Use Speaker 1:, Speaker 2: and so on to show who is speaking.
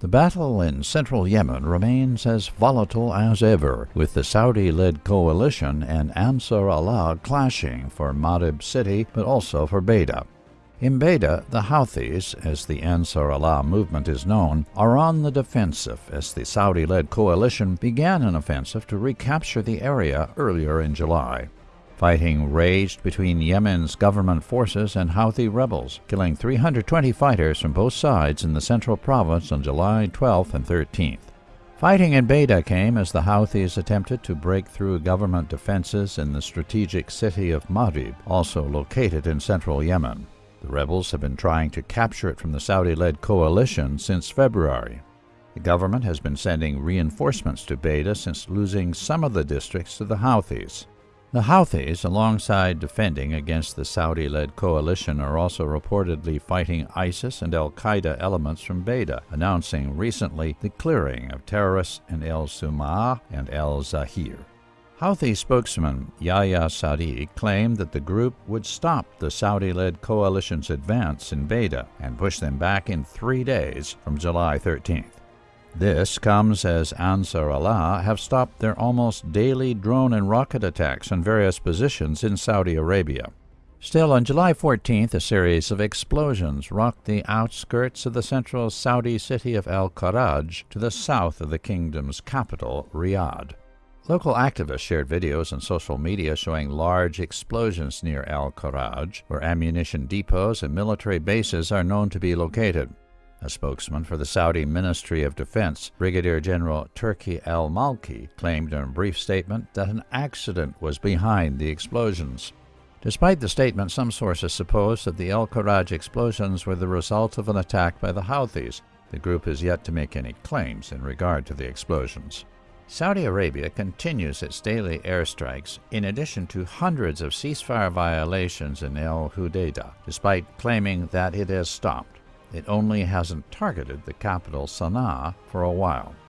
Speaker 1: The battle in central Yemen remains as volatile as ever, with the Saudi led coalition and Ansar Allah clashing for Marib city but also for Bayda. In Bayda, the Houthis, as the Ansar Allah movement is known, are on the defensive as the Saudi led coalition began an offensive to recapture the area earlier in July. Fighting raged between Yemen's government forces and Houthi rebels, killing 320 fighters from both sides in the central province on July 12th and 13th. Fighting in Bayda came as the Houthis attempted to break through government defenses in the strategic city of Marib, also located in central Yemen. The rebels have been trying to capture it from the Saudi led coalition since February. The government has been sending reinforcements to Bayda since losing some of the districts to the Houthis. The Houthis, alongside defending against the Saudi led coalition, are also reportedly fighting ISIS and Al Qaeda elements from Bayda, announcing recently the clearing of terrorists in El Sumah and El Zahir. Houthi spokesman Yahya Sadi claimed that the group would stop the Saudi led coalition's advance in Bayda and push them back in three days from July 13th. This comes as Ansar Allah have stopped their almost daily drone and rocket attacks on various positions in Saudi Arabia. Still, on July 14th, a series of explosions rocked the outskirts of the central Saudi city of Al Karaj to the south of the kingdom's capital, Riyadh. Local activists shared videos on social media showing large explosions near Al Karaj, where ammunition depots and military bases are known to be located. A spokesman for the Saudi Ministry of Defense, Brigadier General Turki al Malki, claimed in a brief statement that an accident was behind the explosions. Despite the statement, some sources suppose that the El Karaj explosions were the result of an attack by the Houthis. The group has yet to make any claims in regard to the explosions. Saudi Arabia continues its daily airstrikes in addition to hundreds of ceasefire violations in El Hudaydah, despite claiming that it has stopped. It only hasn't targeted the capital Sana'a for a while.